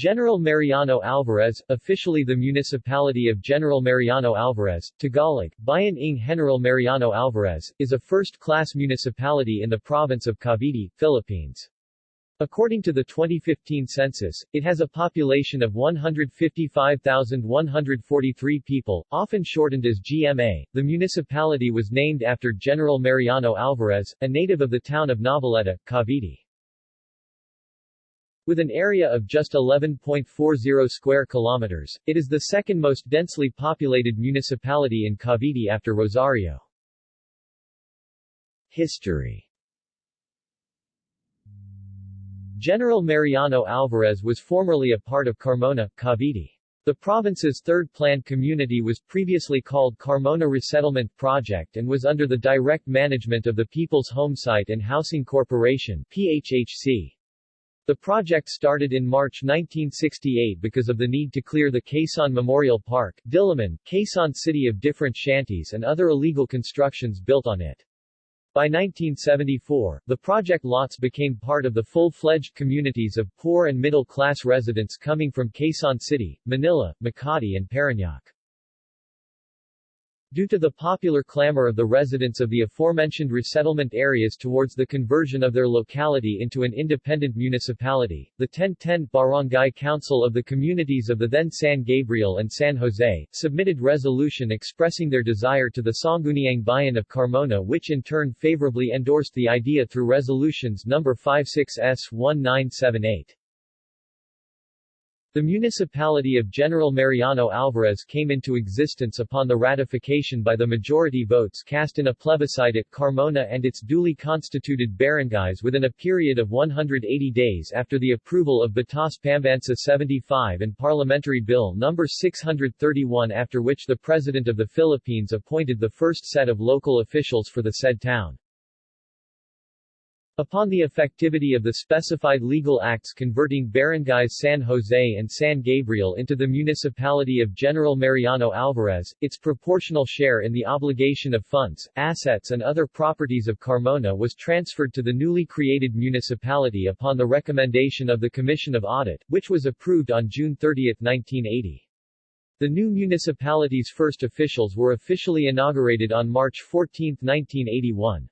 General Mariano Alvarez, officially the municipality of General Mariano Alvarez, Tagalog, Bayan ng General Mariano Alvarez, is a first-class municipality in the province of Cavite, Philippines. According to the 2015 census, it has a population of 155,143 people, often shortened as GMA. The municipality was named after General Mariano Alvarez, a native of the town of Noveleta, Cavite. With an area of just 11.40 square kilometers, it is the second most densely populated municipality in Cavite after Rosario. History General Mariano Alvarez was formerly a part of Carmona, Cavite. The province's third planned community was previously called Carmona Resettlement Project and was under the direct management of the People's Homesite and Housing Corporation PHHC. The project started in March 1968 because of the need to clear the Quezon Memorial Park, Diliman, Quezon City of different shanties and other illegal constructions built on it. By 1974, the project lots became part of the full-fledged communities of poor and middle-class residents coming from Quezon City, Manila, Makati and Parañaque. Due to the popular clamor of the residents of the aforementioned resettlement areas towards the conversion of their locality into an independent municipality, the 1010 Barangay Council of the communities of the then San Gabriel and San Jose, submitted resolution expressing their desire to the Sangguniang Bayan of Carmona which in turn favorably endorsed the idea through resolutions No. 56S1978. The municipality of General Mariano Alvarez came into existence upon the ratification by the majority votes cast in a plebiscite at Carmona and its duly constituted barangays within a period of 180 days after the approval of Batas Pambansa 75 and Parliamentary Bill No. 631 after which the President of the Philippines appointed the first set of local officials for the said town. Upon the effectivity of the specified legal acts converting barangays San Jose and San Gabriel into the municipality of General Mariano Alvarez, its proportional share in the obligation of funds, assets and other properties of Carmona was transferred to the newly created municipality upon the recommendation of the Commission of Audit, which was approved on June 30, 1980. The new municipality's first officials were officially inaugurated on March 14, 1981.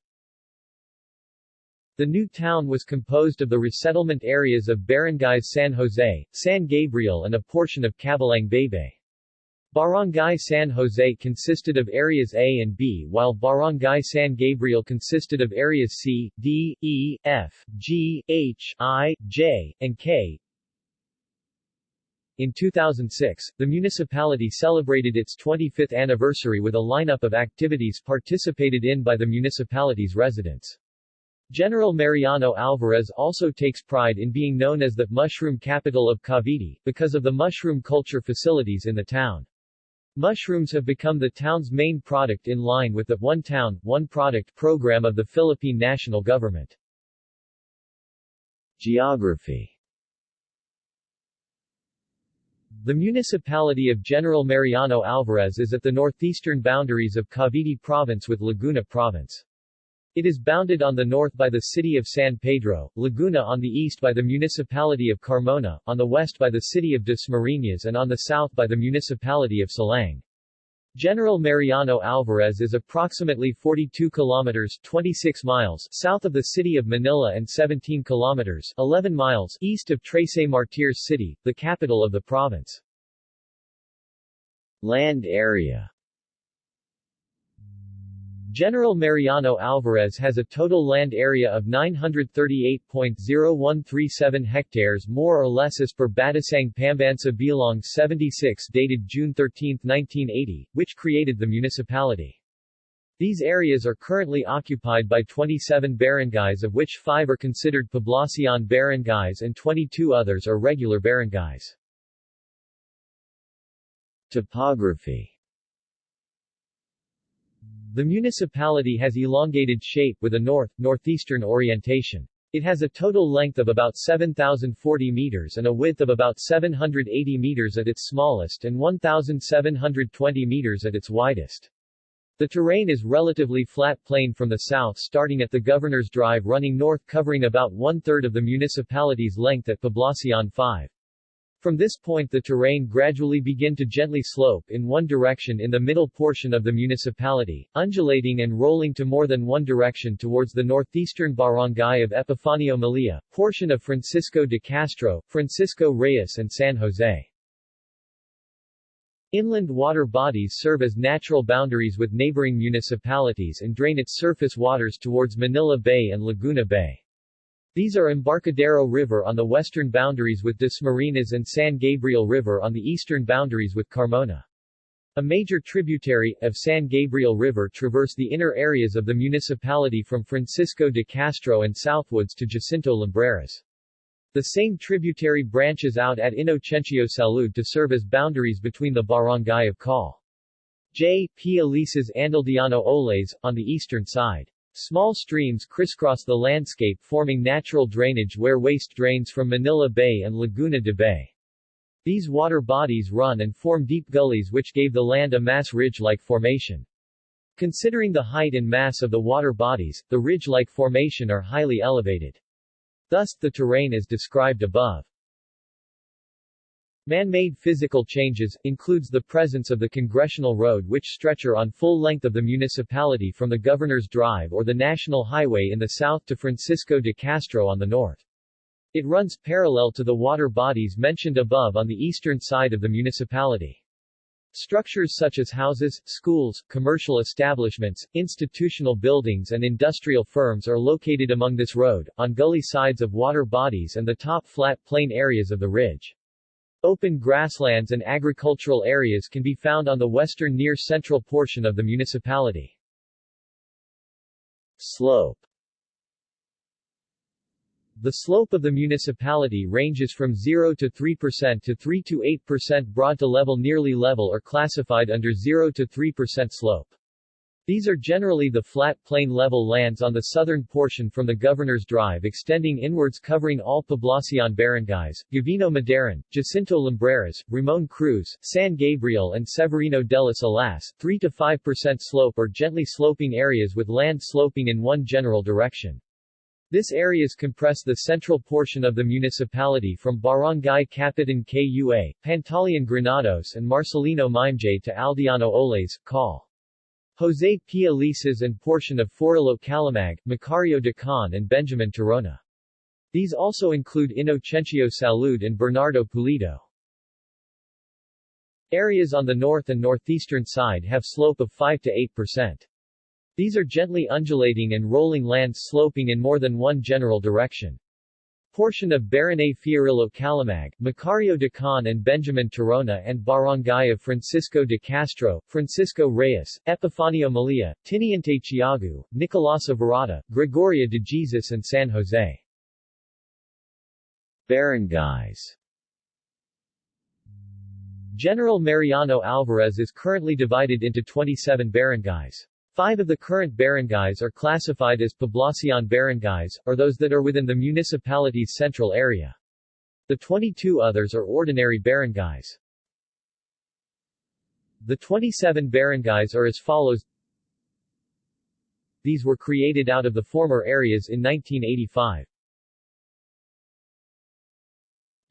The new town was composed of the resettlement areas of barangays San Jose, San Gabriel and a portion of Cabalang Baybay. Barangay San Jose consisted of areas A and B while Barangay San Gabriel consisted of areas C, D, E, F, G, H, I, J, and K. In 2006, the municipality celebrated its 25th anniversary with a lineup of activities participated in by the municipality's residents. General Mariano Alvarez also takes pride in being known as the mushroom capital of Cavite, because of the mushroom culture facilities in the town. Mushrooms have become the town's main product in line with the One Town, One Product program of the Philippine national government. Geography The municipality of General Mariano Alvarez is at the northeastern boundaries of Cavite Province with Laguna Province. It is bounded on the north by the city of San Pedro, Laguna on the east by the municipality of Carmona, on the west by the city of Dasmariñas and on the south by the municipality of Silang. General Mariano Alvarez is approximately 42 kilometers 26 miles south of the city of Manila and 17 kilometers 11 miles east of Trece Martires City, the capital of the province. Land area General Mariano Alvarez has a total land area of 938.0137 hectares more or less as per Batasang Pambansa Bilang 76 dated June 13, 1980, which created the municipality. These areas are currently occupied by 27 barangays of which 5 are considered poblacion barangays and 22 others are regular barangays. Topography the municipality has elongated shape with a north-northeastern orientation. It has a total length of about 7,040 meters and a width of about 780 meters at its smallest and 1,720 meters at its widest. The terrain is relatively flat plain from the south starting at the Governor's Drive running north covering about one-third of the municipality's length at Poblacion 5. From this point the terrain gradually begin to gently slope in one direction in the middle portion of the municipality, undulating and rolling to more than one direction towards the northeastern barangay of Epifanio Malia, portion of Francisco de Castro, Francisco Reyes and San Jose. Inland water bodies serve as natural boundaries with neighboring municipalities and drain its surface waters towards Manila Bay and Laguna Bay. These are Embarcadero River on the western boundaries with Dasmariñas and San Gabriel River on the eastern boundaries with Carmona. A major tributary, of San Gabriel River traverse the inner areas of the municipality from Francisco de Castro and southwards to Jacinto Lumbreras. The same tributary branches out at Inocencio Salud to serve as boundaries between the barangay of Call. J. P. Elises and Aldiano Olaes, on the eastern side. Small streams crisscross the landscape forming natural drainage where waste drains from Manila Bay and Laguna de Bay. These water bodies run and form deep gullies which gave the land a mass ridge-like formation. Considering the height and mass of the water bodies, the ridge-like formation are highly elevated. Thus, the terrain is described above. Man-made physical changes, includes the presence of the Congressional Road which stretcher on full length of the municipality from the Governor's Drive or the National Highway in the south to Francisco de Castro on the north. It runs parallel to the water bodies mentioned above on the eastern side of the municipality. Structures such as houses, schools, commercial establishments, institutional buildings and industrial firms are located among this road, on gully sides of water bodies and the top flat plain areas of the ridge. Open grasslands and agricultural areas can be found on the western near central portion of the municipality. Slope The slope of the municipality ranges from 0 to 3% to 3 to 8% broad to level nearly level or classified under 0 to 3% slope. These are generally the flat plain level lands on the southern portion from the Governor's Drive extending inwards covering all Poblacion barangays, Gavino Maderan, Jacinto Lumbreras, Ramon Cruz, San Gabriel and Severino de las Alas, 3 to 5% slope or gently sloping areas with land sloping in one general direction. This areas compress the central portion of the municipality from Barangay Capitan Kua, Pantaleon Granados and Marcelino Memije to Aldiano Olaes, Call. Jose P. Elises and portion of Fiorello Calimag, Macario Dacon and Benjamin Tirona. These also include Inocencio Salud and Bernardo Pulido. Areas on the north and northeastern side have slope of 5 to 8%. These are gently undulating and rolling lands sloping in more than one general direction portion of Barangay Fiorello Calimag, Macario Dacon and Benjamin Tirona and Barangay of Francisco de Castro, Francisco Reyes, Epifanio Malia, Tiniente Tiago, Nicolasa Virata, Gregoria de Jesus and San Jose. Barangays General Mariano Alvarez is currently divided into 27 barangays. Five of the current barangays are classified as Poblacion barangays, or those that are within the municipality's central area. The 22 others are ordinary barangays. The 27 barangays are as follows These were created out of the former areas in 1985.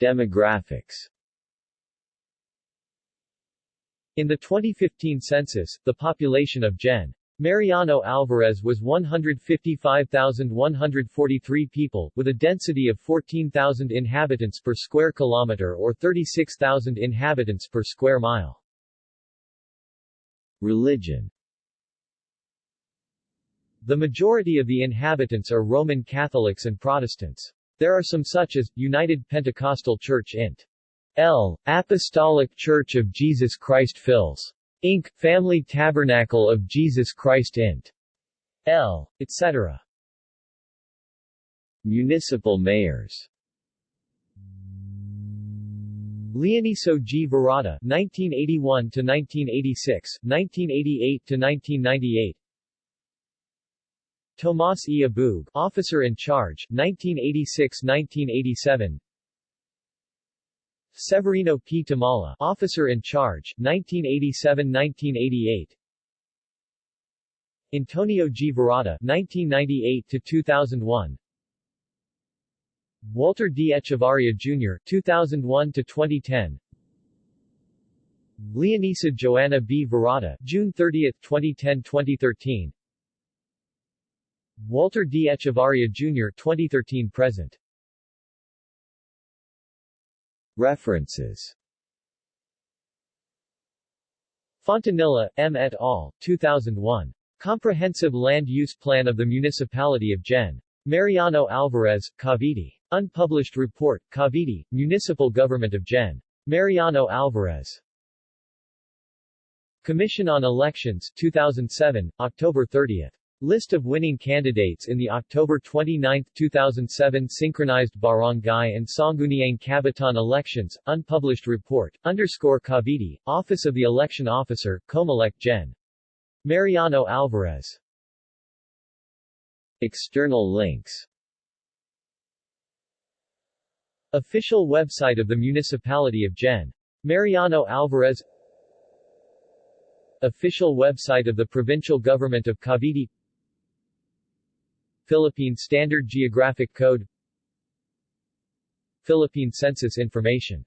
Demographics In the 2015 census, the population of Gen. Mariano Alvarez was 155,143 people, with a density of 14,000 inhabitants per square kilometer or 36,000 inhabitants per square mile. Religion The majority of the inhabitants are Roman Catholics and Protestants. There are some such as, United Pentecostal Church Int. L. Apostolic Church of Jesus Christ Fils. Inc., Family Tabernacle of Jesus Christ Int. L. etc. Municipal mayors Leoniso G. Virata 1981 to 1986, 1988 to 1998. Tomas E. Abug, officer in charge, 1986-1987. Severino P. Tamala, officer in charge, 1987-1988. Antonio G. Virata, 1998 to 2001. Walter D. Echevarria Jr. 2001 to 2010 Leonisa Joanna B. Virata June 30, 2010-2013 Walter D. Echevarria Jr. 2013-present References Fontanilla, M. et al., 2001. Comprehensive Land Use Plan of the Municipality of Gen. Mariano Alvarez, Cavite. Unpublished report, Cavite, Municipal Government of Gen. Mariano Alvarez. Commission on Elections 2007, October 30. List of winning candidates in the October 29, 2007 synchronized Barangay and Sangguniang Kabataan elections, unpublished report, underscore Cavite, Office of the Election Officer, Comelec Gen. Mariano Alvarez. External links Official website of the Municipality of Gen. Mariano Alvarez Official website of the Provincial Government of Cavite Philippine Standard Geographic Code Philippine Census Information